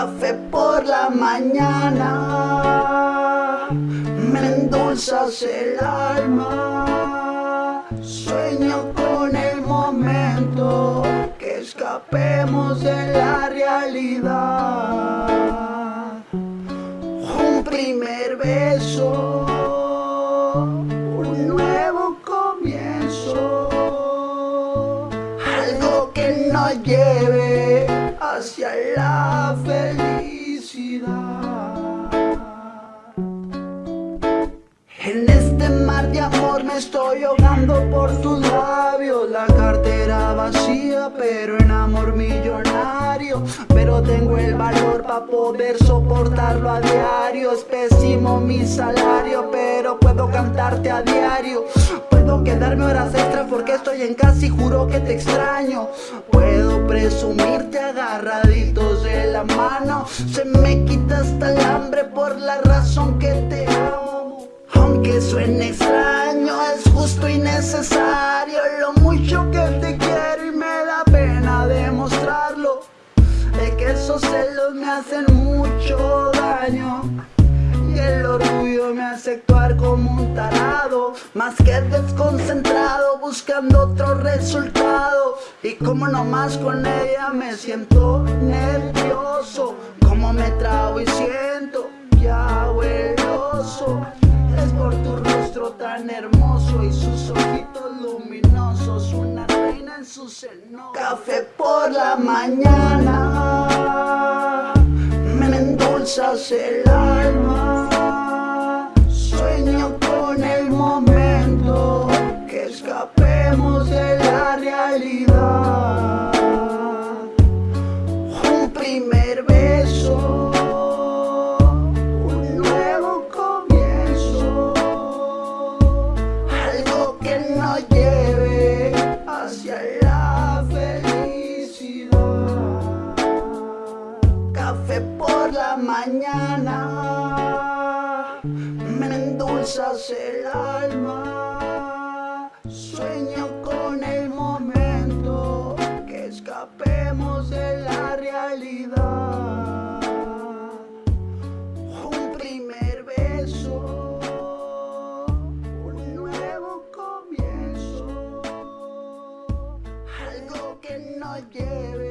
Café por la mañana, me endulzas el alma. Sueño con el momento que escapemos de la realidad. Un primer beso, un nuevo comienzo, algo que nos lleve hacia la felicidad. Este mar de amor me estoy ahogando por tus labios. La cartera vacía pero en amor millonario. Pero tengo el valor para poder soportarlo a diario. Es pésimo mi salario pero puedo cantarte a diario. Puedo quedarme horas extras porque estoy en casa y juro que te extraño. Puedo presumirte agarraditos de la mano. Se me quita hasta el hambre por la razón que te amo aunque suene extraño, es justo y necesario. Lo mucho que te quiero y me da pena demostrarlo. Es que esos celos me hacen mucho daño. Y el orgullo me hace actuar como un tarado. Más que desconcentrado buscando otro resultado. Y como nomás con ella me siento nervioso. Como me trago y siento tan hermoso y sus ojitos luminosos Una reina en su seno. Café por la mañana Me endulzas el alma. Sueño con el momento Que escapemos de la realidad la felicidad. Café por la mañana, me endulzas el alma. Sueño con el momento que escapemos de la realidad. I gave it.